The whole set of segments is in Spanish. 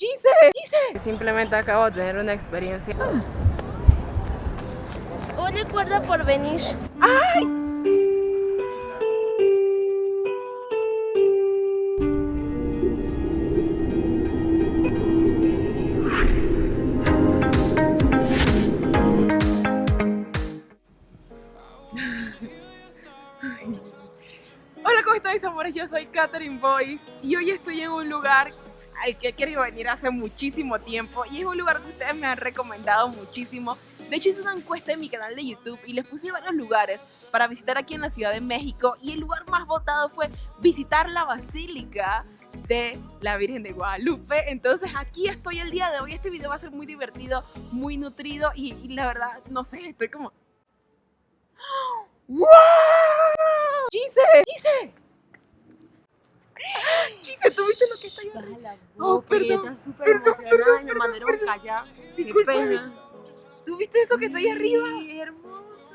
¡Gise! ¡Gise! Simplemente acabo de tener una experiencia. Un recuerdo por venir. Hola, Yo soy Katherine Boyce y hoy estoy en un lugar al que he querido venir hace muchísimo tiempo y es un lugar que ustedes me han recomendado muchísimo. De hecho, hice una encuesta en mi canal de YouTube y les puse varios lugares para visitar aquí en la Ciudad de México y el lugar más votado fue visitar la Basílica de la Virgen de Guadalupe. Entonces aquí estoy el día de hoy. Este video va a ser muy divertido, muy nutrido y, y la verdad, no sé, estoy como... ¡Wow! ¡Gise! ¡Gise! Gise, ¿tú viste lo que está ahí arriba? Oh, perdón, Está súper perdón, emocionada perdón, y me mandaron perdón. callar. Pena. ¿Tú viste eso que está ahí arriba? Sí, hermoso.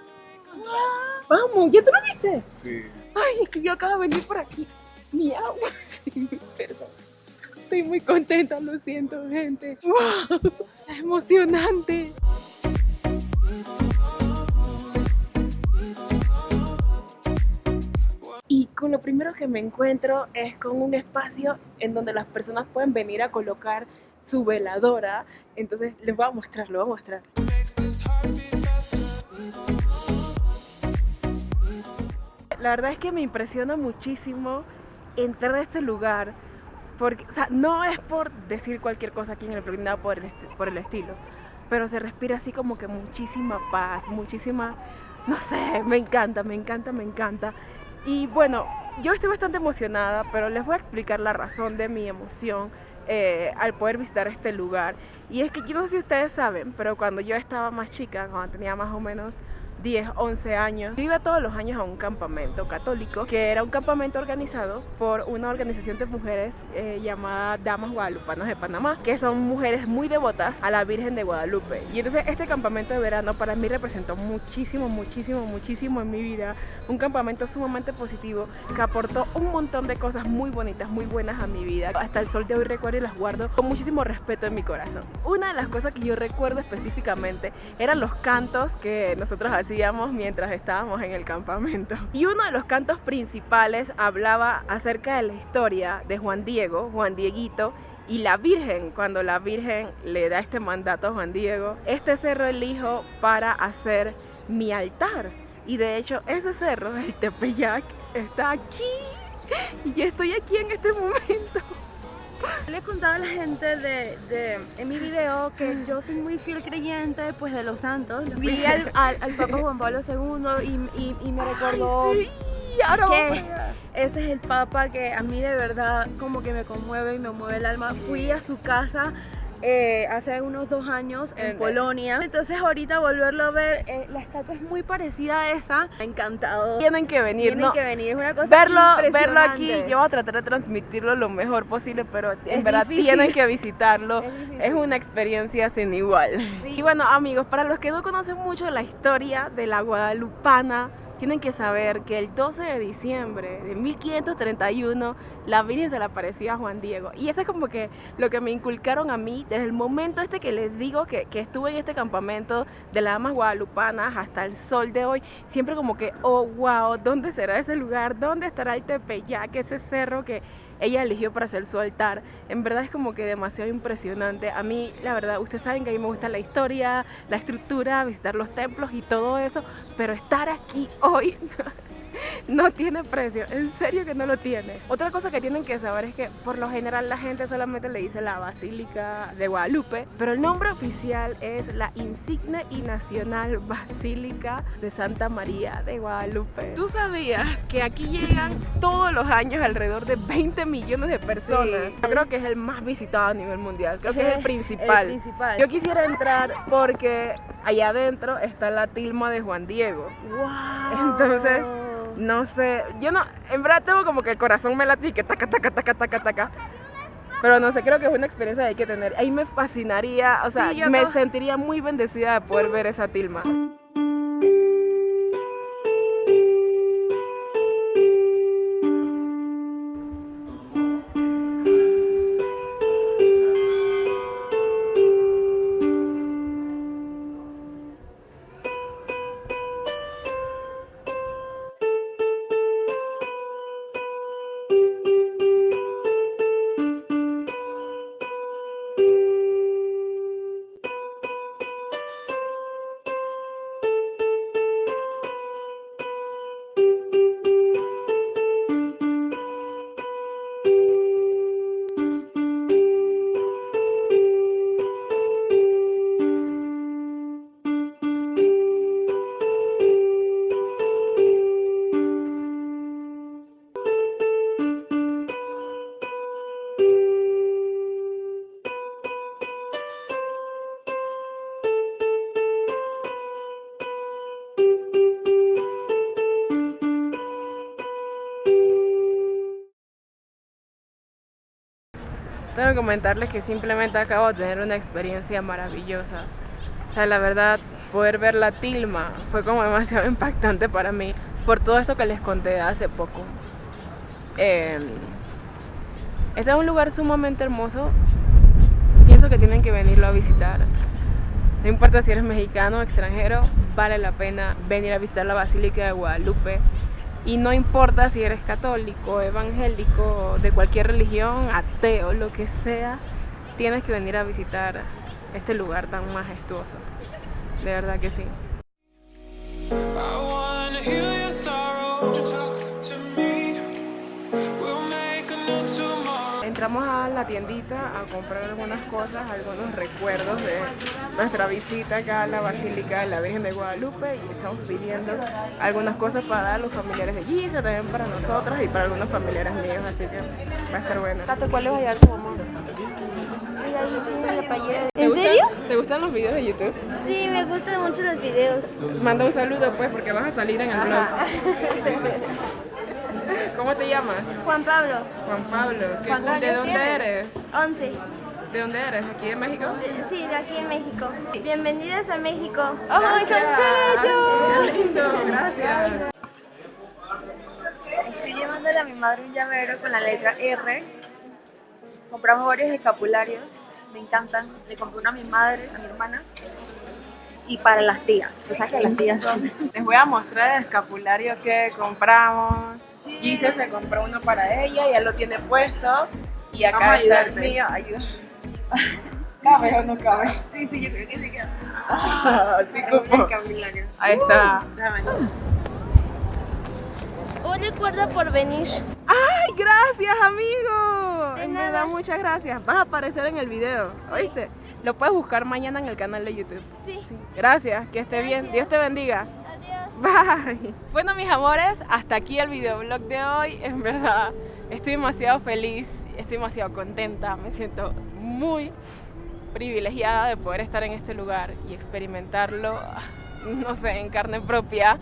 Vamos, ¿ya tú lo viste? Sí. Ay, es que yo acabo de venir por aquí. Mi agua. Sí, perdón. Estoy muy contenta, lo siento, gente. ¡Wow! Emocionante. Lo primero que me encuentro es con un espacio en donde las personas pueden venir a colocar su veladora. Entonces les voy a mostrar, lo voy a mostrar. La verdad es que me impresiona muchísimo entrar a este lugar. Porque, o sea, no es por decir cualquier cosa aquí en el blog, nada por el, por el estilo. Pero se respira así como que muchísima paz, muchísima, no sé, me encanta, me encanta, me encanta. Y bueno, yo estoy bastante emocionada, pero les voy a explicar la razón de mi emoción eh, al poder visitar este lugar. Y es que yo no sé si ustedes saben, pero cuando yo estaba más chica, cuando tenía más o menos 10, 11 años, yo iba todos los años a un campamento católico, que era un campamento organizado por una organización de mujeres eh, llamada Damas Guadalupanas de Panamá, que son mujeres muy devotas a la Virgen de Guadalupe. Y entonces este campamento de verano para mí representó muchísimo, muchísimo, muchísimo en mi vida. Un campamento sumamente positivo que aportó un montón de cosas muy bonitas, muy buenas a mi vida. Hasta el sol de hoy recuerdo y las guardo con muchísimo respeto en mi corazón. Una de las cosas que yo recuerdo específicamente eran los cantos que nosotros hacíamos mientras estábamos en el campamento. Y uno de los cantos principales hablaba acerca de la historia de Juan Diego, Juan Dieguito, y la Virgen, cuando la Virgen le da este mandato a Juan Diego, este cerro elijo para hacer mi altar. Y de hecho, ese cerro, el Tepeyac, está aquí. Y yo estoy aquí en este momento. Le he contado a la gente de, de- en mi video que yo soy muy fiel creyente pues de los santos. Vi al, al, al Papa Juan Pablo II y, y- y me recordó Ay, sí, que ese es el Papa que a mí de verdad como que me conmueve y me mueve el alma. Fui a su casa eh, hace unos dos años en En- Polonia. Entonces ahorita volverlo a ver, eh, la estatua es muy parecida a esa. Encantado. Tienen que venir, Tienen ¿no? que venir, es una cosa verlo, verlo aquí, yo voy a tratar de transmitirlo lo mejor posible, pero en Es verdad difícil. tienen que visitarlo. Es. Es una experiencia sin igual. Sí. Y bueno, amigos, para los que no conocen mucho la historia de la Guadalupana, tienen que saber que el 12 de diciembre de 1531 la Virgen se le apareció a Juan Diego. Y eso es como que lo que me inculcaron a mí desde el momento este que les digo que, que estuve en este campamento de las damas guadalupanas hasta el sol de hoy. Siempre como que, oh, wow, ¿dónde será ese lugar? ¿Dónde estará el Tepeyac, ese cerro que ella eligió para hacer su altar. En verdad es como que demasiado impresionante. A mí, la verdad, ustedes saben que a mí me gusta la historia, la estructura, visitar los templos y todo eso, pero estar aquí hoy no tiene precio, en serio que no lo tiene. Otra cosa que tienen que saber es que por lo general la gente solamente le dice la Basílica de Guadalupe, pero el nombre oficial es la Insigne y Nacional Basílica de Santa María de Guadalupe. ¿Tú sabías que aquí llegan todos los años alrededor de 20 millones de personas? Sí. Yo creo que es el más visitado a nivel mundial, creo que es el El principal. principal. Yo quisiera entrar porque allá adentro está la tilma de Juan Diego. Wow. Entonces, no sé, yo no, en verdad tengo como que el corazón me late y que taca, taca, taca, taca, taca. Pero no sé, creo que es una experiencia que hay que tener. Ahí me fascinaría, o sea, Sí, me sentiría muy bendecida de poder ver esa tilma. Tengo que comentarles que simplemente acabo de tener una experiencia maravillosa. O sea, la verdad, poder ver la tilma fue como demasiado impactante para mí por todo esto que les conté hace poco. Eh, este es un lugar sumamente hermoso. Pienso que tienen que venirlo a visitar. No importa si eres mexicano o extranjero, vale la pena venir a visitar la Basílica de Guadalupe. Y no importa si eres católico, evangélico, de cualquier religión, ateo, lo que sea, tienes que venir a visitar este lugar tan majestuoso. De verdad que sí. Entramos a la tiendita a comprar algunas cosas, algunos recuerdos de nuestra visita acá a la Basílica de la Virgen de Guadalupe y estamos pidiendo algunas cosas para dar a los familiares de Gisa, también para nosotros y para algunos familiares míos, así que va a estar bueno. ¿cuál es allá tu mamá? ¿En serio? ¿Te gustan los videos de YouTube? Sí, me gustan mucho los videos. Manda un saludo pues porque vas a salir en el blog. ¿Cómo te llamas? Juan Pablo, Juan Pablo. ¿Qué- ¿Cuántos ¿De dónde tienes? eres? 11. ¿De dónde eres? ¿Aquí en México? Eh, Sí, de aquí en México. Bienvenidas a México. ¡Ay, qué bello! ¡Qué lindo! Gracias. Estoy llevándole a mi madre un llavero con la letra R. Compramos varios escapularios, me encantan. Le compré uno a mi madre, a mi hermana. Y para las tías. Tú sabes que las tías son. Les voy a mostrar el escapulario que compramos. Gise se compró uno para ella, ya lo tiene puesto. Y acá Vamos a está el mío. Ayuda. ¿Cabe o no cabe? Sí, sí, yo creo que sí queda. Así como. escapulario. Ahí está. Déjame. Un recuerdo por venir. ¡Ay, gracias, amigo! De En nada. verdad, muchas gracias. Vas a aparecer en el video, ¿oíste? Lo puedes buscar mañana en el canal de YouTube. Sí. Gracias, que esté bien. Dios te bendiga. Bye. Bueno, mis amores, hasta aquí el videoblog de hoy. En verdad, estoy demasiado feliz, estoy demasiado contenta. Me siento muy privilegiada de poder estar en este lugar y experimentarlo, no sé, en carne propia.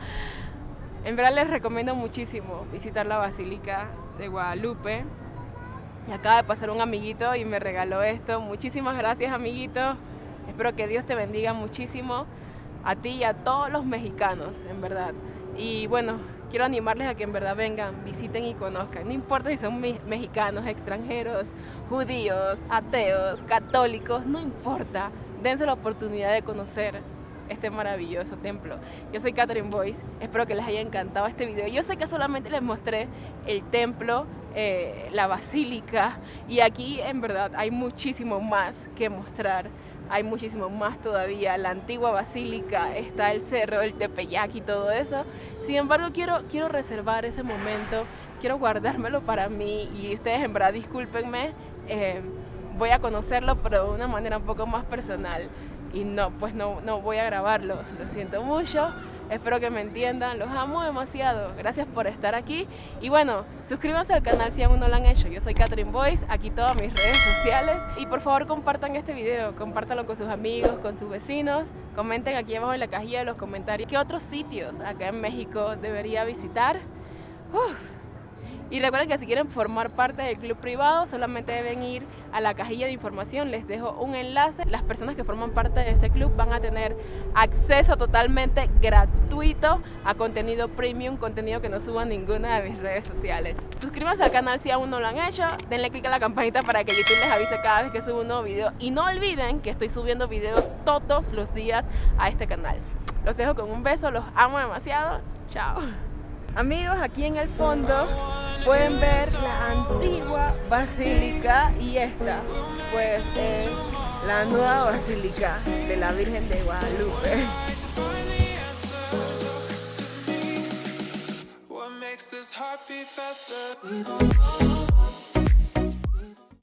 En verdad les recomiendo muchísimo visitar la Basílica de Guadalupe. Acaba de pasar un amiguito y me regaló esto. Muchísimas gracias, amiguito. Espero que Dios te bendiga muchísimo a ti y a todos los mexicanos, en verdad. Y bueno, quiero animarles a que en verdad vengan, visiten y conozcan. No importa si son me- mexicanos, extranjeros, judíos, ateos, católicos, no importa. Dense la oportunidad de conocer este maravilloso templo. Yo soy Catherine Boyce, espero que les haya encantado este video. Yo sé que solamente les mostré el templo, eh, la basílica, y aquí en verdad hay muchísimo más que mostrar. Hay muchísimo más todavía. La antigua basílica, está el cerro, el Tepeyac y todo eso. Sin embargo, quiero, quiero reservar ese momento, quiero guardármelo para mí y ustedes en verdad discúlpenme. eh, voy a conocerlo, pero de una manera un poco más personal y no, pues no, no voy a grabarlo. Lo siento mucho. Espero que me entiendan. Los amo demasiado. Gracias por estar aquí. Y bueno, suscríbanse al canal si aún no lo han hecho. Yo soy Catherine Boyce. Aquí todas mis redes sociales. Y por favor compartan este video. Compártanlo con sus amigos, con sus vecinos. Comenten aquí abajo en la cajilla de los comentarios qué otros sitios acá en México debería visitar. Uf. Y recuerden que si quieren formar parte del club privado, solamente deben ir a la cajilla de información. Les dejo un enlace. Las personas que forman parte de ese club van a tener acceso totalmente gratuito a contenido premium, contenido que no suba a ninguna de mis redes sociales. Suscríbanse al canal si aún no lo han hecho. Denle click a la campanita para que YouTube les avise cada vez que subo un nuevo video. Y no olviden que estoy subiendo videos todos los días a este canal. Los dejo con un beso. Los amo demasiado. Chao. Amigos, aquí en el fondo pueden ver la antigua basílica y esta pues es la nueva basílica de la Virgen de Guadalupe.